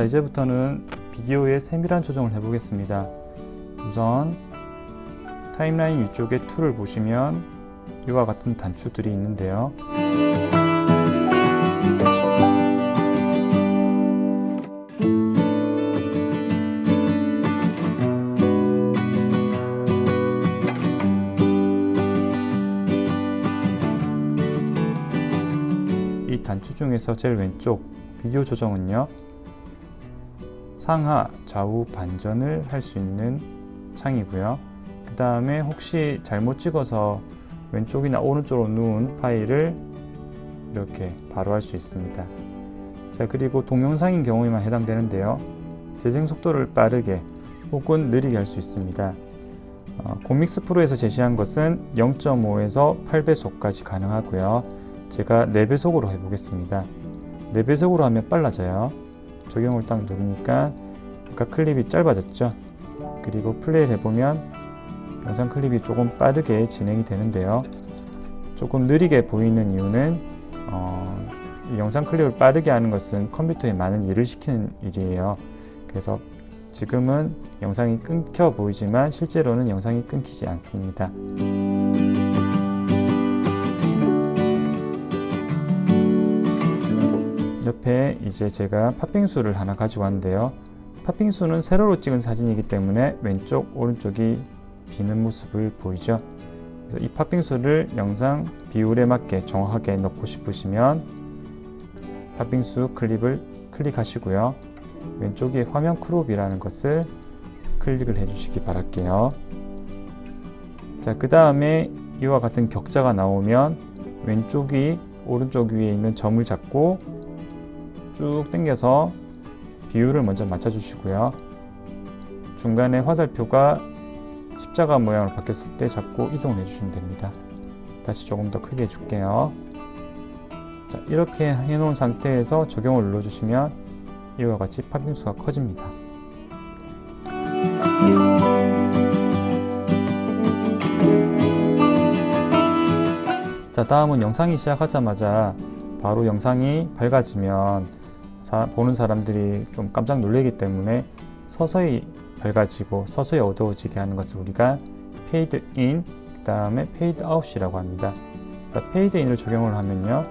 자 이제부터는 비디오의 세밀한 조정을 해보겠습니다. 우선 타임라인 위쪽에 툴을 보시면 이와 같은 단추들이 있는데요. 이 단추 중에서 제일 왼쪽 비디오 조정은요 상하 좌우 반전을 할 수 있는 창이고요. 그 다음에 혹시 잘못 찍어서 왼쪽이나 오른쪽으로 누운 파일을 이렇게 바로 할 수 있습니다. 자 그리고 동영상인 경우에만 해당되는데요. 재생 속도를 빠르게 혹은 느리게 할 수 있습니다. 어, 곰믹스 프로에서 제시한 것은 0.5에서 8배속까지 가능하고요. 제가 4배속으로 해보겠습니다. 4배속으로 하면 빨라져요 적용을 딱 누르니까 아까 클립이 짧아졌죠? 그리고 플레이를 해보면 영상 클립이 조금 빠르게 진행이 되는데요. 조금 느리게 보이는 이유는 어, 영상 클립을 빠르게 하는 것은 컴퓨터에 많은 일을 시키는 일이에요. 그래서 지금은 영상이 끊겨 보이지만 실제로는 영상이 끊기지 않습니다 옆에 이제 제가 팥빙수를 하나 가지고 왔는데요. 팥빙수는 세로로 찍은 사진이기 때문에 왼쪽 오른쪽이 비는 모습을 보이죠. 그래서 이 팥빙수를 영상 비율에 맞게 정확하게 넣고 싶으시면 팥빙수 클립을 클릭하시고요. 왼쪽에 화면 크롭이라는 것을 클릭을 해주시기 바랄게요. 자그 다음에 이와 같은 격자가 나오면 왼쪽이 오른쪽 위에 있는 점을 잡고 쭉 당겨서 비율을 먼저 맞춰 주시고요. 중간에 화살표가 십자가 모양으로 바뀌었을 때 잡고 이동을 해주시면 됩니다. 다시 조금 더 크게 해줄게요. 자 이렇게 해놓은 상태에서 적용을 눌러주시면 이와 같이 팥빙수가 커집니다. 자 다음은 영상이 시작하자마자 바로 영상이 밝아지면 사, 보는 사람들이 좀 깜짝 놀라기 때문에 서서히 밝아지고 서서히 어두워지게 하는 것을 우리가 페이드 인, 그 다음에 페이드 아웃이라고 합니다. 그러니까 페이드 인을 적용을 하면요.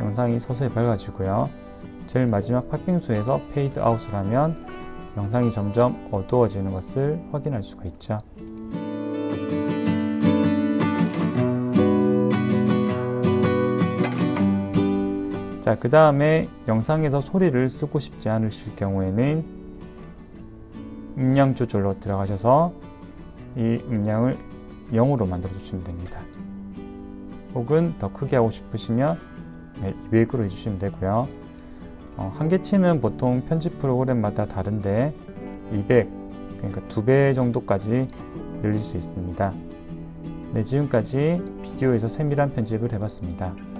영상이 서서히 밝아지고요. 제일 마지막 팥빙수에서 페이드 아웃을 하면 영상이 점점 어두워지는 것을 확인할 수가 있죠. 자, 그 다음에 영상에서 소리를 쓰고 싶지 않으실 경우에는 음량 조절로 들어가셔서 이 음량을 0으로 만들어 주시면 됩니다. 혹은 더 크게 하고 싶으시면 200으로 해주시면 되고요. 어, 한계치는 보통 편집 프로그램마다 다른데 200, 그러니까 2배 정도까지 늘릴 수 있습니다. 네, 지금까지 비디오에서 세밀한 편집을 해봤습니다.